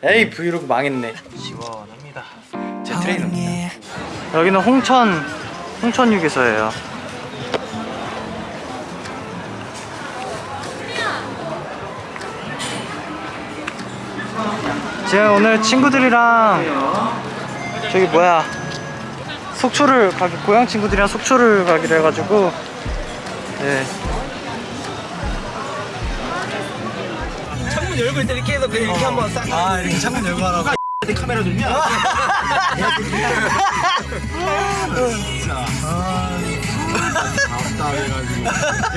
에이 브이로그 망했네. 시원합니다. 제 트레이너입니다. 여기는 홍천 홍천 휴게소예요. 제가 오늘 친구들이랑 저기 뭐야 속초를 가기 고향 친구들이랑 속초를 가기로 해가지고 네 창문 열고 때 이렇게 해서 그냥 이렇게 한번 싹. 아 이렇게 창문 열고 하라고 내 카메라 좀요.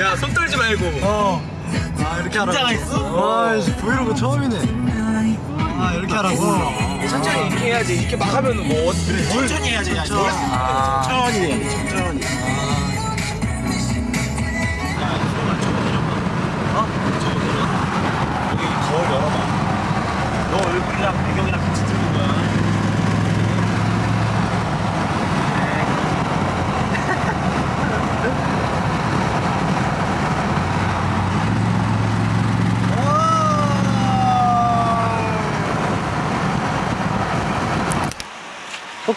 야, 손 떨지 말고. 어. 아 이렇게 하라고 긴장이 있어? 아 씨, 브이로그 처음이네 아 이렇게 하라고 천천히 이렇게 해야지. 이렇게 막 하면 뭐 어- 그래. 천천히 해야지. 야, 천천히. 아. 천천히. 천천히. 거울 열어봐. 너 얼굴이랑 배경이랑 같이 찍는 거야.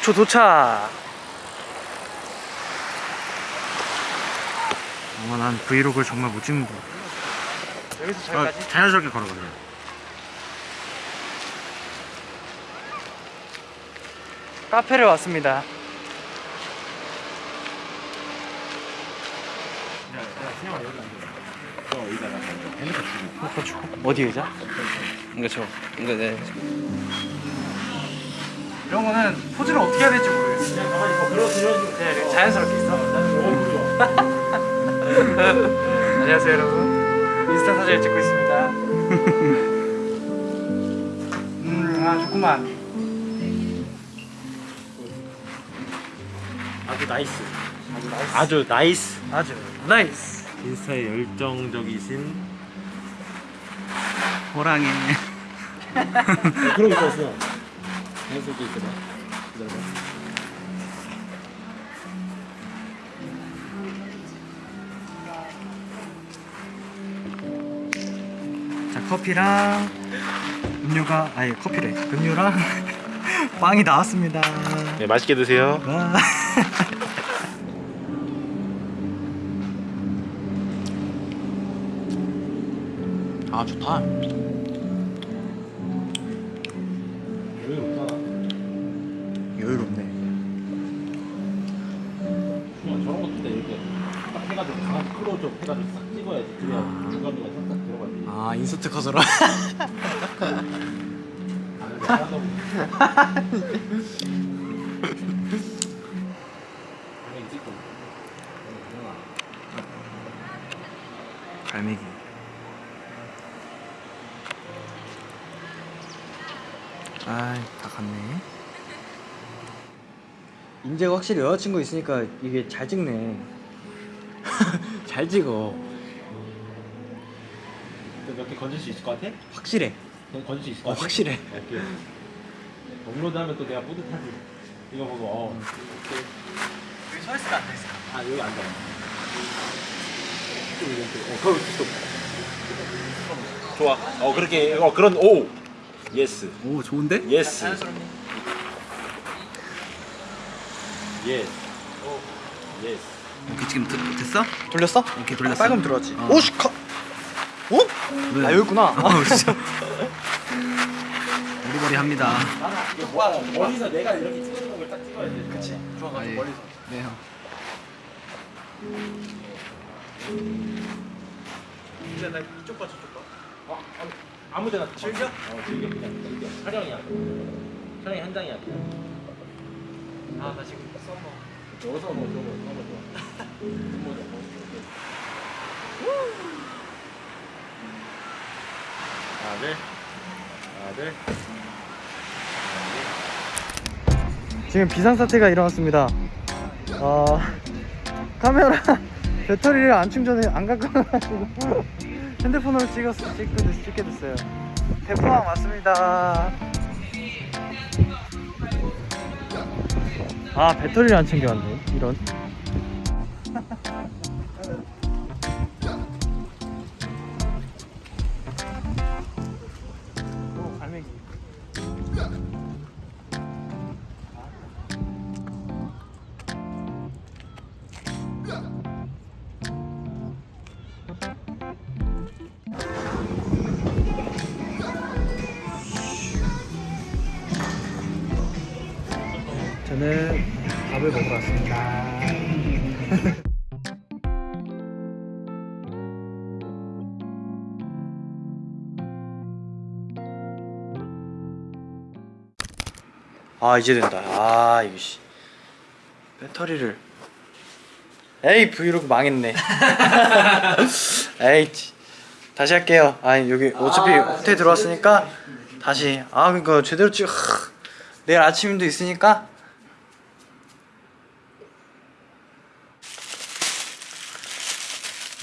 속초 도착. 어머 난 브이로그를 정말 못 찍는 거 여기서 저기까지? 자연스럽게 걸어가 그래. 카페를 왔습니다. 어디 의자? 이거 저 이거 네 이런 거는 포즈를 어떻게 해야 될지 모르겠어요. 네, 자연스럽게 있어. 안녕하세요 여러분. 인스타 사진을 찍고 있습니다. 음아 좋구만. 아주 nice. 아주 nice. 아주 nice. 아주 nice. 인스타에 열정적이신 호랑이. 그런 거 있었어. 자연스럽게 있거든. 기다려봐. 자 커피랑 음료가 아니 커피래 음료랑 빵이 나왔습니다 네, 맛있게 드세요. 와. 아 좋다 해가지고 강한 크로즈 해가지고 싹 찍어야지. 그래야 중간중간 싹싹 들어가지. 아 인서트 컷으로. 갈매기 아이 다 갔네 인재가 확실히 여자친구 있으니까 이게 잘 찍네 잘 찍어 몇 개 건질 수 있을 것 같아? 확실해 그럼 건질 수 있을 어, 것 같아? 확실해 업로드하면 또 내가 뿌듯하지. 이거 보고 어. 여기 서 있을까 앉아 있을까 아 여기 앉아. 또 이렇게. 어 거기 또. 좋아. 어 그렇게 어 그런 오. yes. 오 좋은데? yes. 자연스럽니? yes. 이렇게 지금 드, 됐어? 돌렸어? 이렇게 돌렸어. 빨간 들어왔지 어. 오씨 컷 어? 왜? 아 여기 있구나 아 진짜 머리머리 합니다 와 멀리서 내가 이렇게 찍어주는 걸 딱 찍어야지. 그치 좋아 아, 예. 멀리서 네 형. 이제 나 이쪽 봐 저쪽 봐 어, 아무- 아무 데나 즐겨? 어 즐겨 그냥 즐겨. 촬영이야. 촬영이 한 장이야 그냥. 아나 지금 여기서 뭐 저거 너무 좋아. 너무 좋아. 둘. 하나 둘. 지금 비상사태가 일어났습니다. 어, 카메라 배터리를 안 충전해 안 갖고 와가지고 핸드폰으로 찍었 찍게 됐어요. 대포항 왔습니다. 아 배터리를 안 챙겨왔네. 이런. 저는 밥을 먹으러 왔습니다. 아 이제 된다. 아 이거 씨. 배터리를. 에이 브이로그 망했네. 에이 치. 다시 할게요. 아니 여기 어차피 호텔 들어왔으니까 다시. 아 그니까 제대로 찍 하, 내일 아침도 있으니까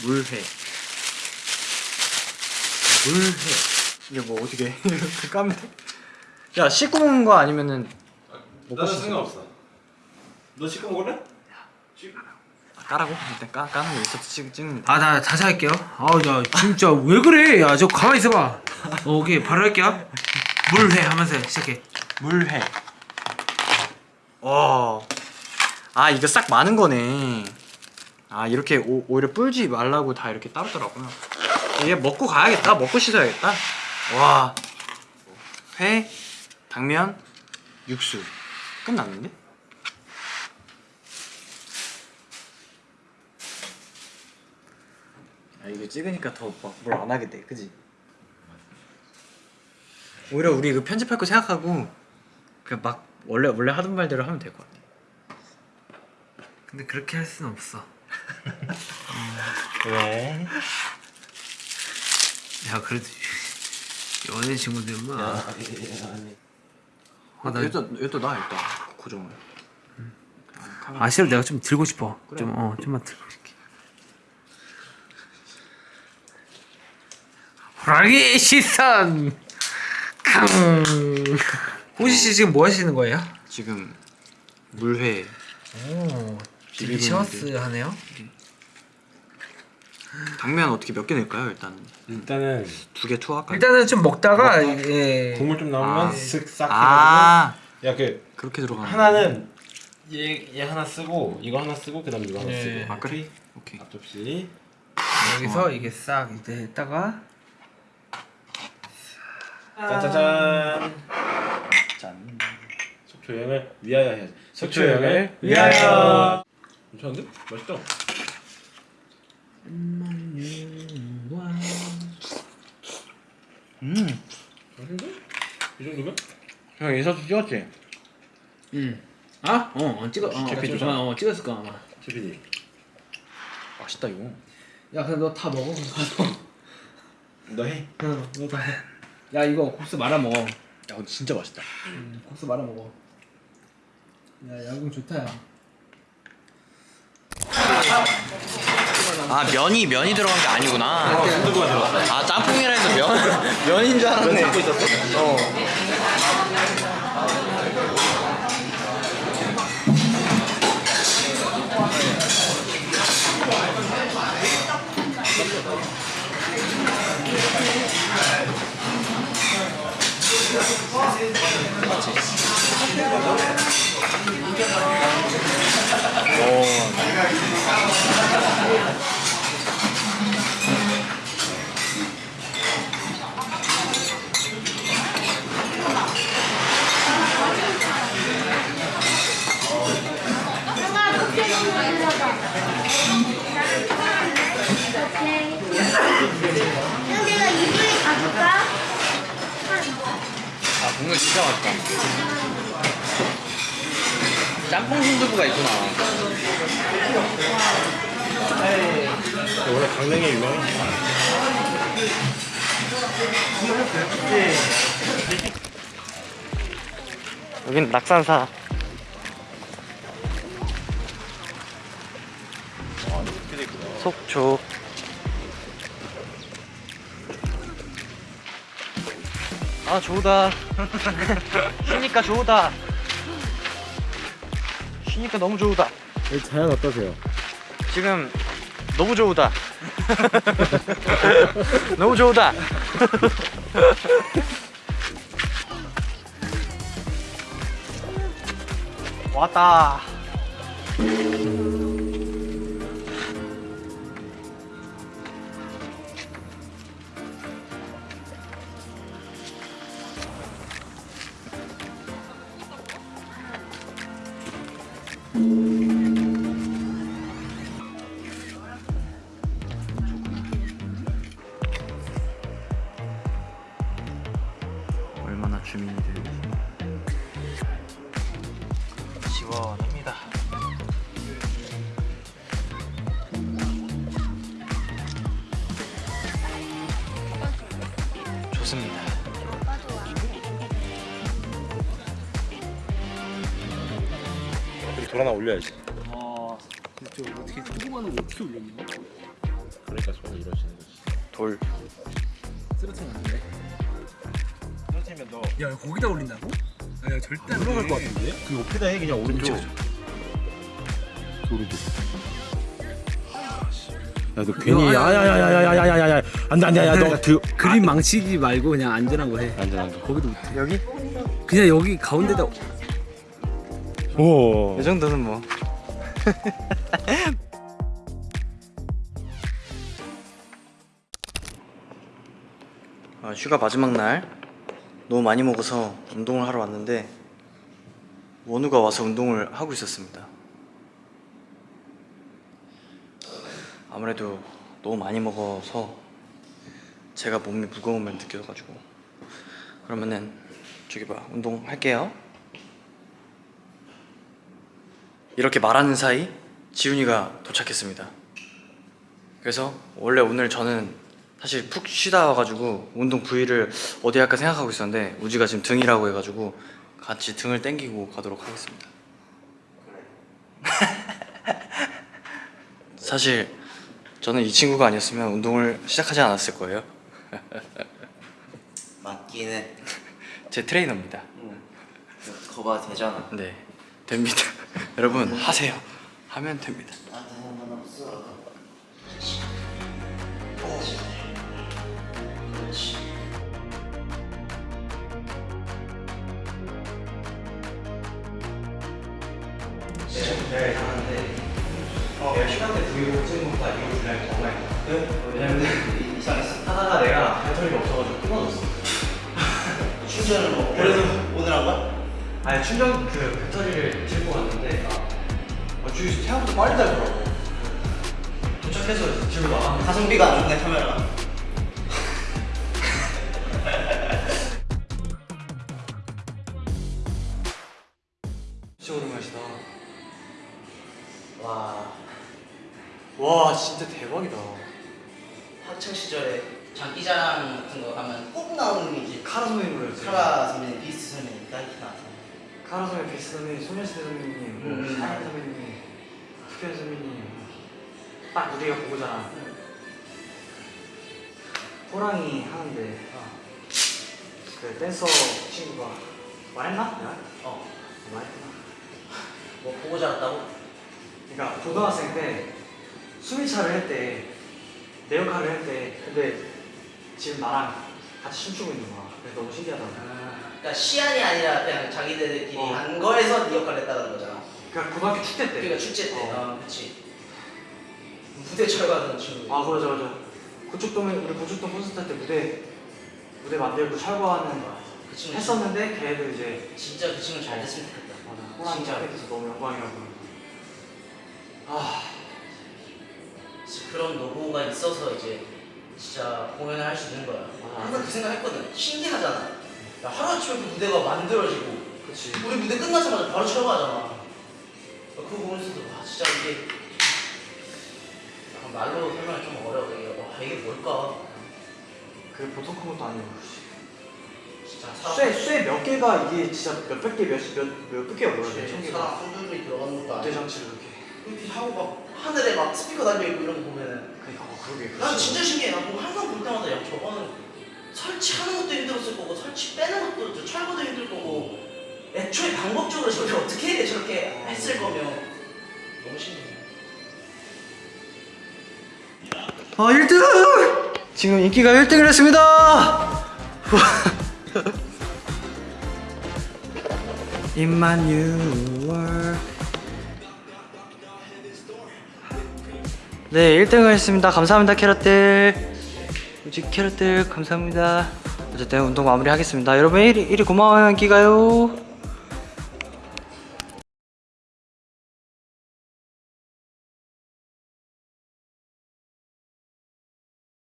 물회 물회 이게 뭐 어떻게 이렇게 까면 돼? 야 씻고 먹는 거 아니면은 나는? 상관없어. 너 씻고 먹을래? 아, 까라고? 일단 까, 까는 거 있어서 찍, 찍는 거 아, 나 다시 할게요. 아우, 나 진짜 왜 그래? 야, 저 가만히 있어봐. 어, 오케이, 바로 할게요. 물회 하면서 시작해. 물회 와. 아 이거 싹 많은 거네 아 이렇게 오, 오히려 불지 말라고 다 이렇게 따르더라고요 이게 먹고 가야겠다 먹고 씻어야겠다 와 회 당면 육수 끝났는데? 아 이거 찍으니까 더 막 뭘 안 하게 돼 그지? 오히려 우리 그 편집할 거 생각하고 그냥 막 원래 원래 하던 말대로 하면 될 것 같아. 근데 그렇게 할 수는 없어. 왜? 야, 그래도 연애 친구들만. 아, 나, 일단 일단 나 일단 고정을. 아, 싫어. 내가 좀 들고 싶어. 그래. 좀, 어, 좀만 들고 싶게. 호랑이 시선! 캉! 호시 씨 지금 뭐 하시는 거예요? 지금 물회 오, 딜리셔스 하네요. 당면 어떻게 몇개 넣을까요? 일단 일단은 두 개 투하할까요? 일단은 좀 먹다가 예. 국물 좀 나오면 아. 쓱싹 해가지고 아 야그 그렇게 들어가는 하나는 얘, 얘 하나 쓰고 이거 하나 쓰고 그다음 이거 하나 네. 쓰고 아 그래? 오케이. 앞접시 여기서 이게 싹 이제 했다가 짜자잔 짠. 속초 여행을 위하여 해야지 속초 여행을 위하여 괜찮은데? 맛있다 음. 맛있는데? 이 정도면? 형 인사도 찍었지? 음. 아? 어, 어 찍어 어, 찍었죠? 어, 어 찍었을 거 아마. CPD 맛있다 이거. 야, 근데 너 다 먹어 가서. 너 해? 응, 너다 해. 야, 이거 국수 말아 먹어. 야 근데 진짜 맛있다. 음, 국수 말아 먹어. 야, 야구 좋다 야. 아 면이 면이 들어간 게 아니구나. 어 순두부가 들어갔어 아 짬뽕이라 해서 면 면인 줄 알았네. 잡고 있었어? 어. 그 가볼까? 아 진짜 맛있다. 짬뽕 순두부가 있구나. 원래 강릉에 유명해 여긴 낙산사. 속초. 아 좋다. 쉬니까 좋다. 쉬니까 너무 좋다. 자연 어떠세요? 지금 너무 좋다. 너무 좋다. 왔다. 좋습니다. 여기 돌 하나 올려야지. 아 진짜 어떻게 조그마한 거 어떻게 올렸냐? 그러니까 손이 이러시는 거지. 돌. 쓰러트면 안 돼. 그렇다면 너야 거기다 올린다고? 야 절대 안 돼. 것 같은데? 그 옆에다 해 그냥 오른쪽. 그 오른쪽. 야너 괜히 야야야야야야야야 안돼 안돼 야너 그 그림 망치지 말고 그냥 안전한 거 해. 안전한 거. 거기도 못해. 여기? 그냥 여기 가운데다 오. 이 정도는 뭐. 아, 휴가 마지막 날 너무 많이 먹어서 운동을 하러 왔는데 원우가 와서 운동을 하고 있었습니다. 아무래도 너무 많이 먹어서 제가 몸이 무거움을 느껴가지고 그러면은 저기 봐 운동할게요. 이렇게 말하는 사이 지훈이가 도착했습니다. 그래서 원래 오늘 저는 사실 푹 쉬다 와가지고 운동 부위를 어디 할까 생각하고 있었는데 우지가 지금 등이라고 해가지고 같이 등을 땡기고 가도록 하겠습니다. 사실 저는 이 친구가 아니었으면 운동을 시작하지 않았을 거예요. 맞긴 해. 제 트레이너입니다. 거봐 되잖아. 네, 됩니다. 여러분 하세요. 하면 됩니다. 네, 하는데 어, 내가 휴가 때 브이로그 것보다 이거 분량이 더 많이 나와. 왜냐면 이상했어. 하다가 내가 배터리가 없어가지고 끊어졌어. 충전을 뭐 그래서 오늘 한 거야? 아니 충전 그 배터리를 들고 왔는데 아, 주위 생각보다 빨리 달더라고. 도착해서 집을 나갔는데 가성비가 안 좋네 카메라가. 진짜 오랜만이다. 와 와 진짜 대박이다. 학창 시절에 장기자랑 같은 거 하면 꼭 나오는 게 이제 카라 선배님 노래였지. 카라 선배님, 비스트 선배님 딱히 나왔어. 카라 선배님, 베이스 선배님, 소녀시대 선배님, 뭐 음. 사랑 선배님, 특현 선배님 딱 우리가 보고잖아. 호랑이 하는데 그 댄서 친구가 말했나? 내가? 어. 말했구나. 뭐 보고 자랐다고? 그러니까 고등학생 때 수미차를 했대 내 역할을 했대 근데 지금 나랑 같이 춤추고 있는 거야 그래서 너무 신기하더라고 그러니까 시안이 아니라 그냥 자기들끼리 어. 한 거에서 네 역할을 했다는 거잖아. 그러니까 고등학교 축제 때 그러니까 축제 때. 어. 어, 그치. 무대 철거하던 친구. 아 맞아 맞아 고척동에 우리 고척동 콘서트 할 때 무대 무대 만들고 철거하는 그 친구 했었는데 걔도 이제 진짜 그 친구 잘 됐으면 좋겠다. 맞아 호랑이 진짜. 돼서 너무 영광이라고 아 그런 노고가 있어서 이제 진짜 공연을 할 수 있는 거야. 맞아. 항상 그 생각 했거든. 신기하잖아. 야, 하루아침에 그 무대가 만들어지고 그치 우리 무대 끝나자마자 바로 철거하잖아. 그거 보면서도 와 진짜 이게 약간 말로 설명이 좀 어려워. 이게 와 이게 뭘까? 그 보통 큰 것도 아니고 진짜 사람 쇠쇠몇 개가 이게 진짜 몇백 개 몇몇 개가 뭐야 천 개가 사람 손들이 들어가는 것도 아니고 장치를 이렇게 이렇게 하고 막 하늘에 막 스피커 달려 있고 이런 거 보면은 그러니까 어, 그러게 난 진짜 신기해. 나뭐 항상 볼 때마다 야 저거는 설치하는 것도 힘들었을 거고 설치 빼는 것도 저 철거도 힘들 거고 애초에 방법적으로 저게 어떻게 저렇게 했을 거면 너무 신기해. 아 1등! 지금 인기가 1등을 했습니다! 임마뉴얼 네 1등을 했습니다. 감사합니다 캐럿들. 우지 캐럿들 감사합니다. 어쨌든 운동 마무리 하겠습니다. 여러분 1위, 1위 고마워요 인기가요